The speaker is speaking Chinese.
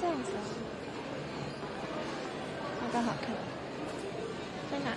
这样子啊。好个好看。在哪？